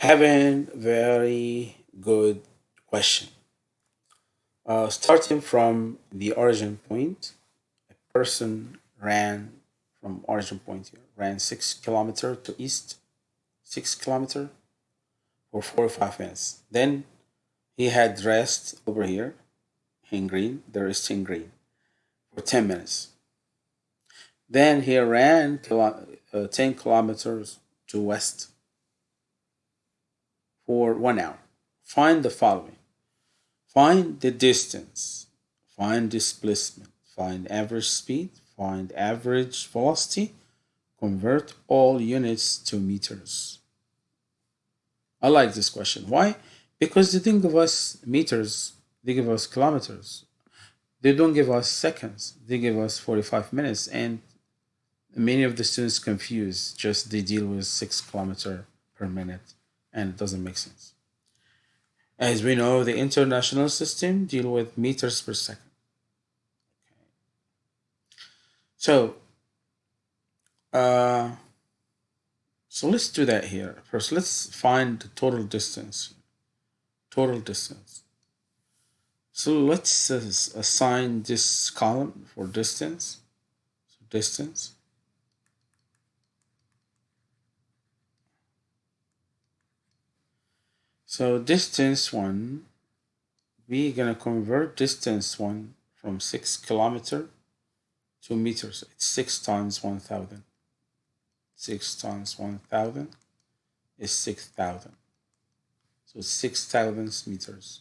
Having very good question. Uh, starting from the origin point, a person ran from origin point here, ran six kilometer to east, six kilometer for 45 minutes. Then he had rest over here in green, there is in green for 10 minutes. Then he ran uh, 10 kilometers to west for one hour. Find the following. Find the distance, find displacement, find average speed, find average velocity, convert all units to meters. I like this question. Why? Because they didn't give us meters, they give us kilometers. They don't give us seconds, they give us 45 minutes. And many of the students confuse, just they deal with six kilometer per minute and it doesn't make sense. As we know, the international system deal with meters per second. So, uh, so let's do that here. First, let's find the total distance. Total distance. So let's assign this column for distance. So distance. So distance one, we're gonna convert distance one from six kilometer to meters. It's six times 1,000. Six times 1,000 is 6,000. So 6,000 meters.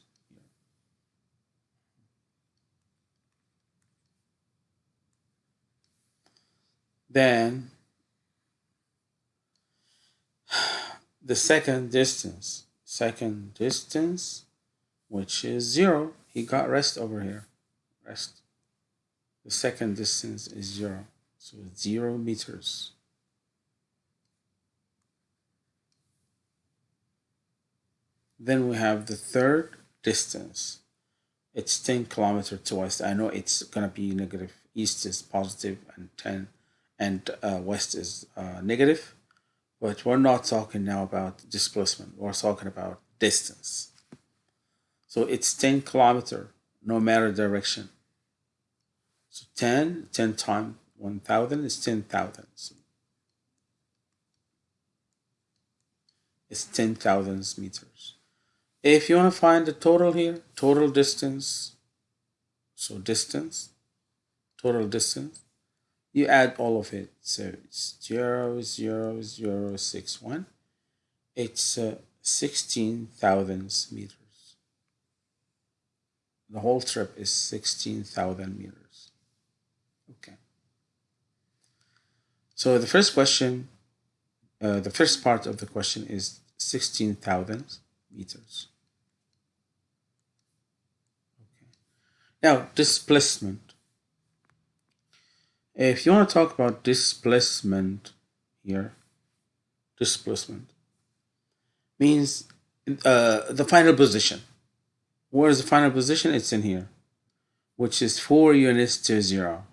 Then the second distance second distance, which is zero. He got rest over here, rest. The second distance is zero, so zero meters. Then we have the third distance. It's 10 kilometer to west. I know it's gonna be negative. East is positive and 10 and uh, west is uh, negative. But we're not talking now about displacement. We're talking about distance. So it's 10 kilometer, no matter direction. So 10, 10 times 1,000 is 10,000. So it's 10,000 meters. If you want to find the total here, total distance, so distance, total distance, you add all of it. So it's 0, 0, 0, 6, 1. It's uh, 16,000 meters. The whole trip is 16,000 meters. Okay. So the first question, uh, the first part of the question is 16,000 meters. Okay. Now, displacement. If you want to talk about displacement here, displacement means uh, the final position. Where is the final position? It's in here, which is 4 units to 0.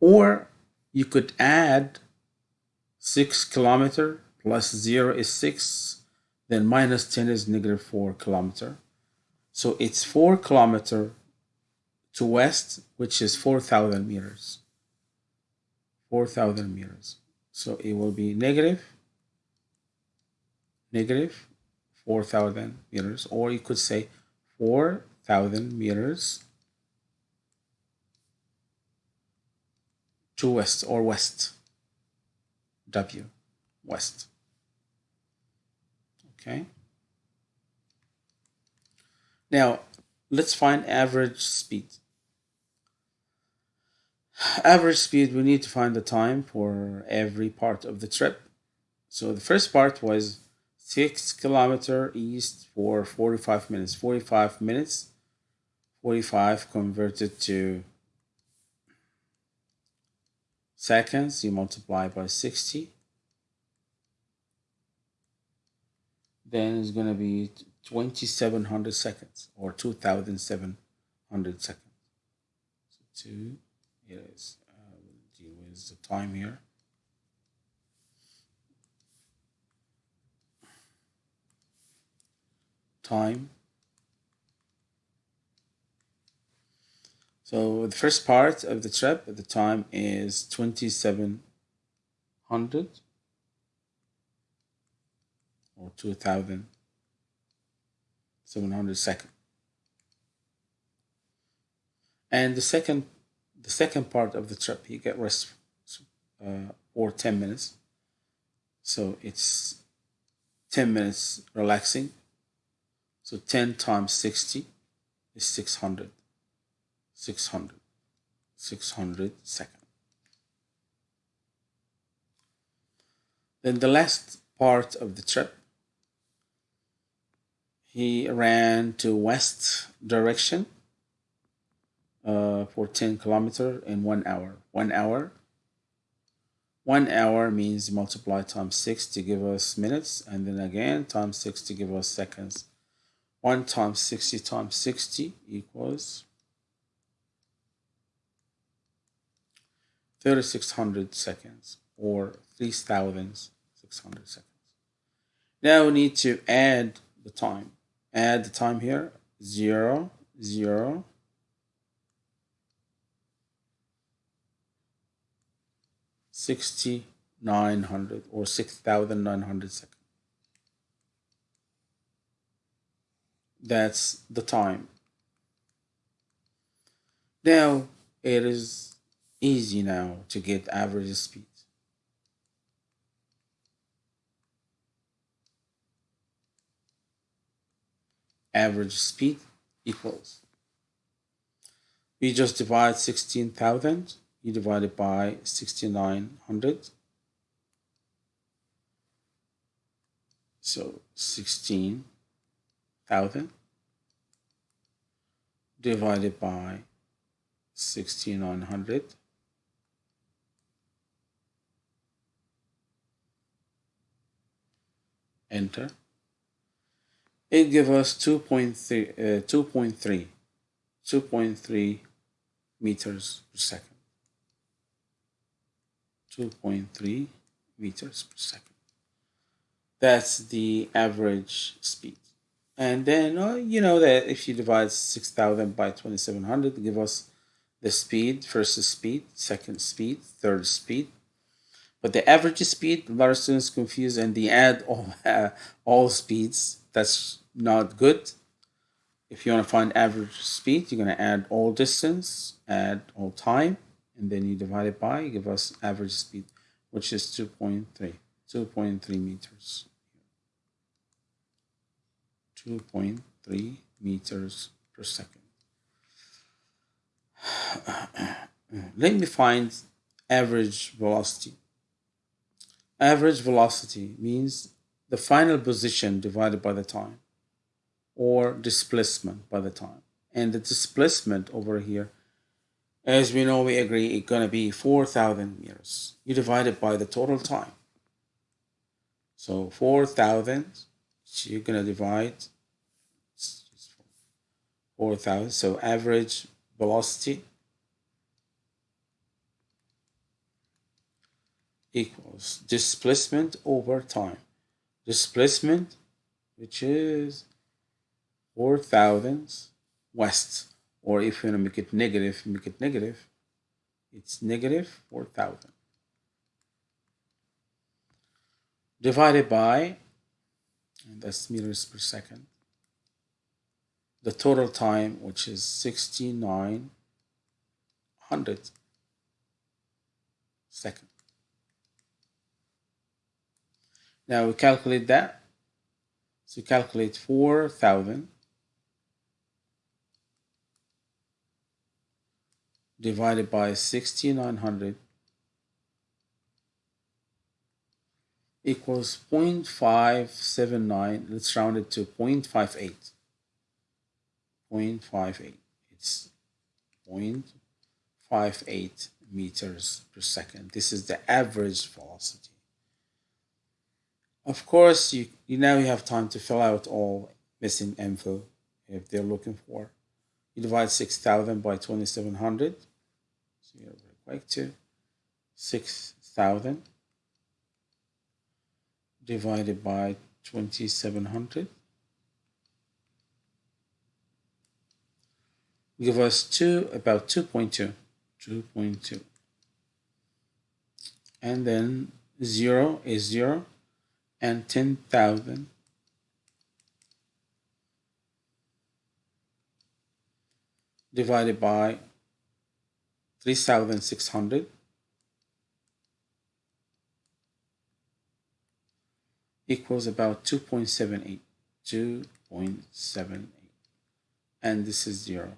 Or you could add 6 kilometer plus 0 is 6, then minus 10 is negative 4 kilometer. So it's 4 kilometer to west, which is 4,000 meters. 4,000 meters. So it will be negative, negative 4,000 meters, or you could say 4,000 meters to west or west, W, west. Okay. Now, let's find average speed average speed we need to find the time for every part of the trip. So the first part was 6 kilometer east for 45 minutes. 45 minutes. 45 converted to seconds. You multiply by 60 then it's going to be 2700 seconds or 2700 seconds. So 2 Yes, uh, we'll deal with the time here. time. So the first part of the trip, at the time is 2700 or 2700 seconds. And the second, the second part of the trip, you get rest uh, or 10 minutes. So it's 10 minutes relaxing. So 10 times 60 is 600. 600. 600 seconds. Then the last part of the trip, he ran to west direction uh, for 10 kilometer in one hour. One hour. One hour means multiply times 6 to give us minutes, and then again times 6 to give us seconds. 1 times 60 times 60 equals 3600 seconds or 3600 seconds. Now we need to add the time. Add the time here 0, 0, Sixty nine hundred or six thousand nine hundred seconds. That's the time. Now it is easy now to get average speed. Average speed equals. We just divide 16,000 you divide it by 6900 so 16,000 divided by 6900 enter. It gives us 2.3 uh, 2.3 2.3 meters per second 2.3 meters per second. That's the average speed. And then, uh, you know that if you divide 6,000 by 2,700, give us the speed, first speed, second speed, third speed. But the average speed, a lot of students confuse and they add all, uh, all speeds. That's not good. If you want to find average speed, you're going to add all distance, add all time, and then you divide it by, give us average speed, which is 2.3, 2.3 meters. 2.3 meters per second. Let me find average velocity. Average velocity means the final position divided by the time or displacement by the time. And the displacement over here as we know, we agree it's going to be 4,000 meters. You divide it by the total time. So 4,000, so you're going to divide 4,000. So average velocity equals displacement over time. Displacement, which is 4,000 west or if you want to make it negative, make it negative. It's negative 4,000. Divided by, and that's meters per second, the total time, which is 6,900 seconds. Now we calculate that. So calculate 4,000 divided by 6900 equals 0.579 let's round it to 0.58 0.58 it's 0.58 meters per second. This is the average velocity. Of course you, you now you have time to fill out all missing info if they're looking for you divide 6,000 by 2,700. So you're equate to 6,000 divided by 2,700. Give us 2, about 2.2. 2.2. And then 0 is 0 and 10,000 divided by 3,600 equals about 2.78 2.78 and this is 0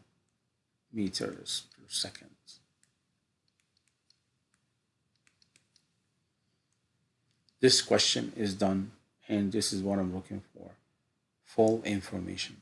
meters per second. This question is done and this is what I'm looking for. Full information